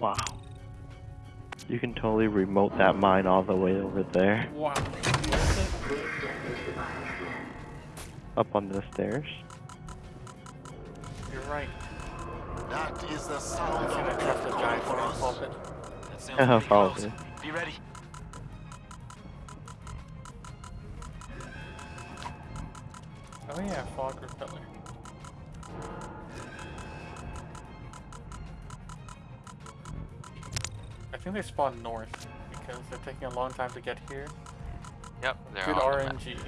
Wow. You can totally remote that mine all the way over there. Wow. Up on the stairs. You're right. That is the sound of a death the coming giant for us. pulpit. That sounds Yeah, close. Be ready. Oh yeah, fog repeller. Think they spawn north because they're taking a long time to get here. Yep, they're Good on the map. RNG.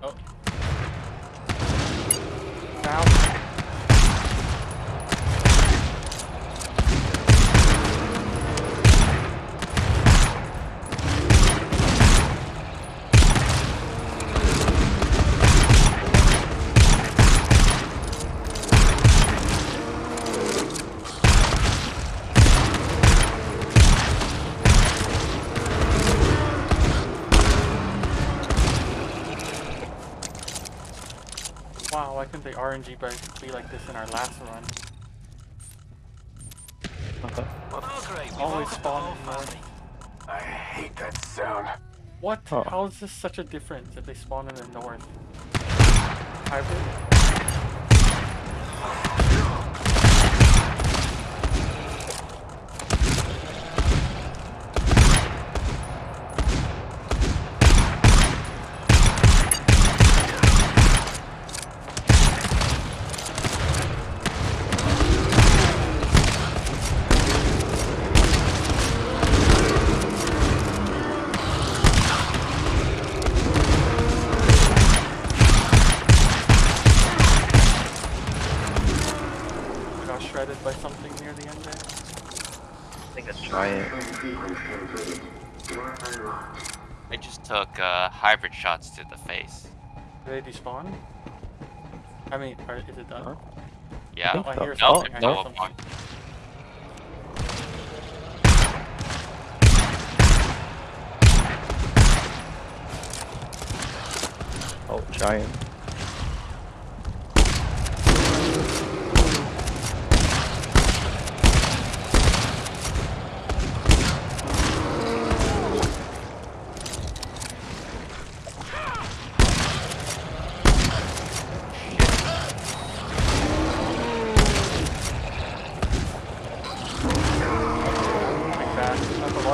Oh. Now. Wow, why couldn't they RNG be be like this in our last run? Oh, great. Always woke up the spawn in north. I hate that sound. What? Oh. How is this such a difference if they spawn in the north? Hybrid? Near the end there. I think a giant. I just took uh, hybrid shots to the face. Did they despawn? I mean, are, is it done? Huh? Yeah. Oh, I hear No, something. I no, hear something. Oh, giant. Like that. That's a lot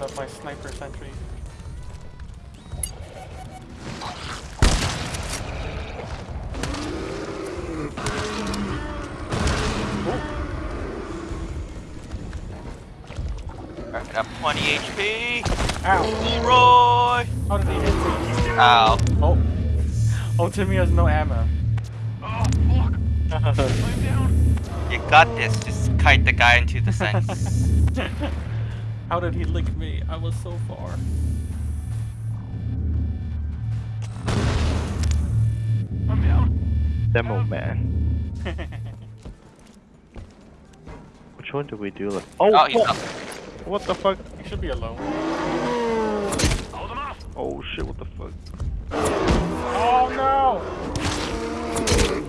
of my sniper sentry. I got 20 HP. Ow! Leroy. How did he hit me? Ow. Oh. Oh, Timmy has no ammo. Oh, You got this. Just kite the guy into the sense. How did he lick me? I was so far. I'm down. Demo man. Which one do we do? Like, oh, oh, he's what? up. what the fuck? You should be alone. Hold him off. Oh shit! What the fuck? Oh no! No!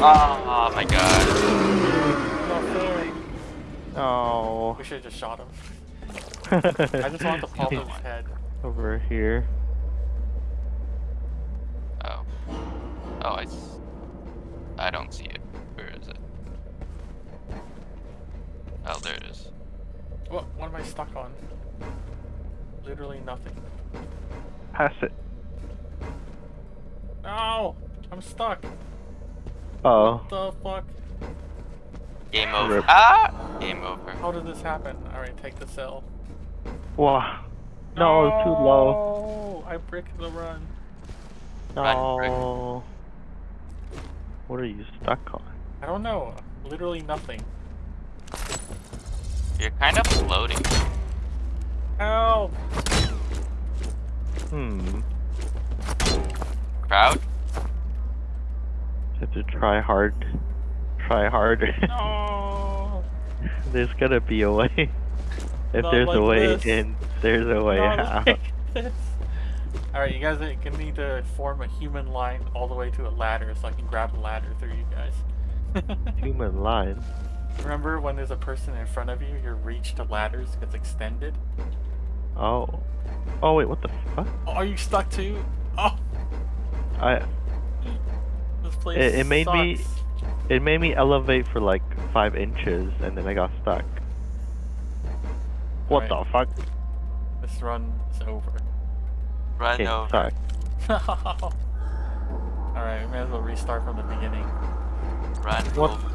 Oh my god. Oh. We should have just shot him. I just want to pop his head. Over here. Oh. Oh, I. s- I don't see it. Where is it? Oh, there it is. What, what am I stuck on? Literally nothing. Pass it. No! I'm stuck. Oh. What the fuck? Game over. Rip. Ah! Game over. How did this happen? Alright, take the cell. Wow. No, it's too low. No! I bricked the run. Run, No. What are you stuck on? I don't know. Literally nothing. You're kind of floating. Help! Hmm. Crowd? Have to try hard. Try harder. No! there's gotta be a way. If Not there's a way this. in, there's a way Not out. like this? Alright, you guys are gonna need to form a human line all the way to a ladder so I can grab a ladder through you guys. Human line. Remember when there's a person in front of you, your reach to ladders gets extended? Oh. Oh wait, what the fuck? Oh, are you stuck too? Oh, I this place It- it made me- it made me elevate for like five inches and then I got stuck. What Alright. the fuck? This run is over. Run Okay, over. sorry. Alright, we may as well restart from the beginning. Run What? over.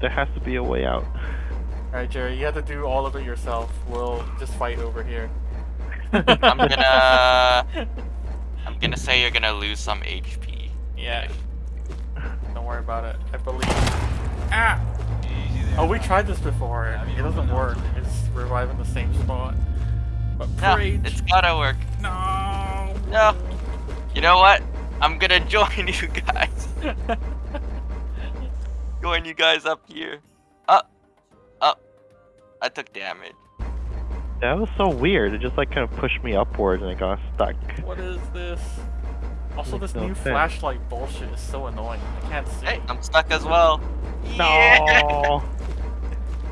There has to be a way out. Alright, Jerry, you have to do all of it yourself. We'll just fight over here. I'm gonna. I'm gonna say you're gonna lose some HP. Yeah. Don't worry about it. I believe. Ah! There. Oh, we tried this before. Have It doesn't work. up? It's reviving the same spot. But No, Preach! it's gotta work. No! No. You know what? I'm gonna join you guys. Join you guys up here. Up. Up. I took damage. That was so weird. It just like kind of pushed me upwards and I got stuck. what is this? Also, this no new sense. flashlight bullshit is so annoying. I can't see. Hey, I'm stuck as well. Yeah. No.